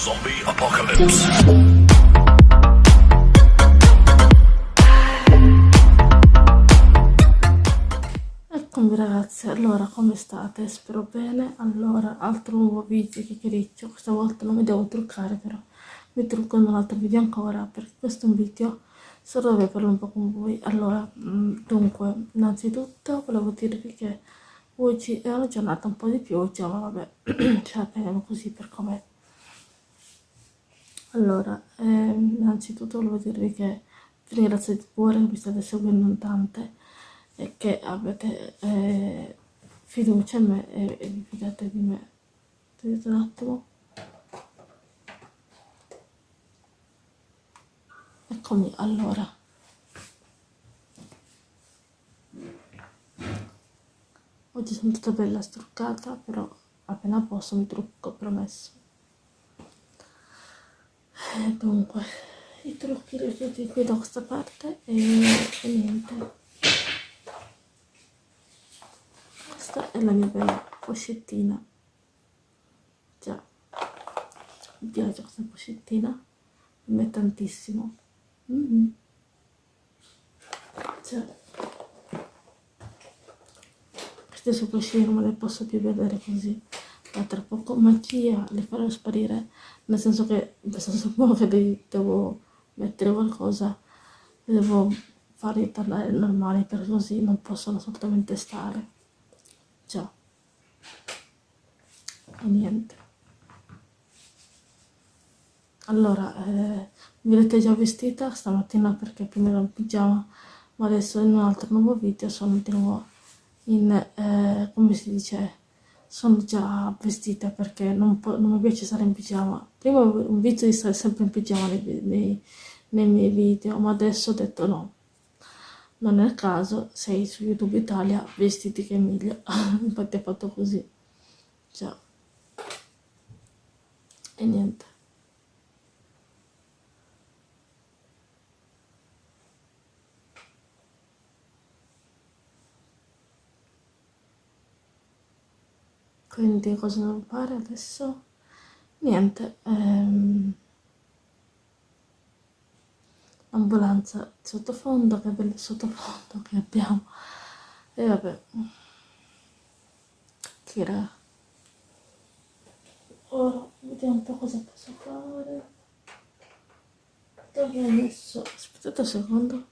Zombie Apocalypse. Eccomi ragazzi, allora come state? Spero bene. Allora, altro nuovo video che chiacchiericcio. Questa volta non mi devo truccare però. Mi trucco in un altro video ancora perché questo è un video solo dove parlo un po' con voi. Allora, mm, dunque, innanzitutto volevo dirvi che oggi è una giornata un po' di pioggia, ma vabbè, ce la teniamo così per com'è. Allora, ehm, innanzitutto volevo dirvi che vi ringrazio di cuore che mi state seguendo in tante e che avete eh, fiducia in me e, e vi fidate di me. Vedete un attimo? Eccomi, allora. Oggi sono tutta bella struccata, però appena posso mi trucco, promesso. E dunque, i trucchi li ho tutti qui da questa parte e, e niente. Questa è la mia bella pochettina. Già, mi piace questa pochettina, mi è tantissimo. Mm -hmm. Cioè, queste sopracciglia non me le posso più vedere così ma tra poco magia le farò sparire nel senso che nel senso che devo mettere qualcosa devo farli tornare normali per così non possono assolutamente stare. Già e niente. Allora eh, mi vedete già vestita stamattina perché prima ero in pigiama ma adesso in un altro nuovo video sono di nuovo in, eh, come si dice, sono già vestita perché non, non, mi piace stare in pigiama. Prima un vizio di stare sempre in pigiama nei, nei, nei miei video, ma adesso ho detto no. Non è il caso, sei su YouTube Italia, vestiti che è meglio. Infatti ho fatto così. Già. E niente. Quindi cosa devo fare adesso? niente ehm, ambulanza sottofondo che bel sottofondo che abbiamo. E vabbè raga ora vediamo un po' cosa posso fare. Dove ho messo? Aspettate un secondo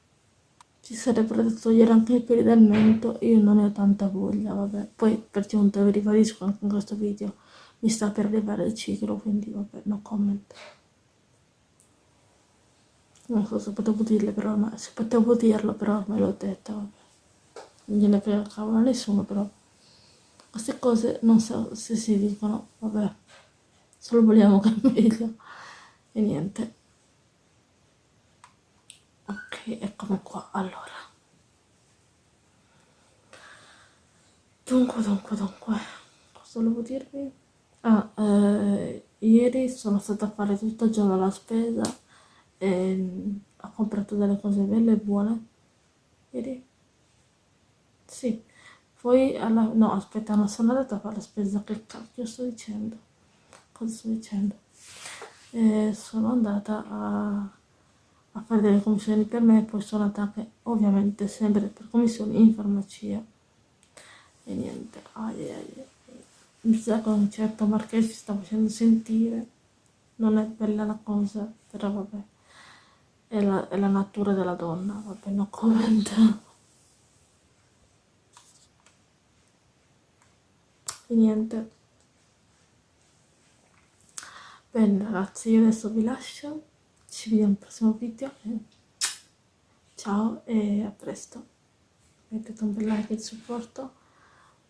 ci sarebbero da togliere anche i peli del mento io non ne ho tanta voglia vabbè. Poi per giunta vi ribadisco anche in questo video mi sta per arrivare il ciclo quindi vabbè no comment. Non so se potevo dirle però ma se potevo dirlo però me l'ho detto vabbè. Non gliene frega cavolo a nessuno però. Queste cose non so se si dicono vabbè. Solo vogliamo che meglio e niente eccomi qua allora. Dunque dunque dunque. Cosa volevo dirvi? Ah eh, ieri sono stata a fare tutto il giorno la spesa e mm, ho comprato delle cose belle e buone. Ieri? Sì. Poi alla... no aspetta non sono andata a fare la spesa che cacchio sto dicendo? Cosa sto dicendo? E sono andata a a fare delle commissioni per me, poi sono andata ovviamente sempre per commissioni in farmacia. E niente, ai, ai, mi sa che un certo Marchese si sta facendo sentire, non è bella la cosa, però vabbè, è la, è la natura della donna, vabbè, no comment. E niente. Bene ragazzi, io adesso vi lascio ci vediamo al prossimo video ciao e a presto. Mettete un bel like e supporto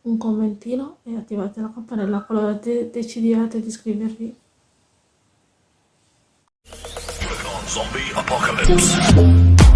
un commentino e attivate la campanella qualora de decidiate di iscrivervi. Zombie Apocalypse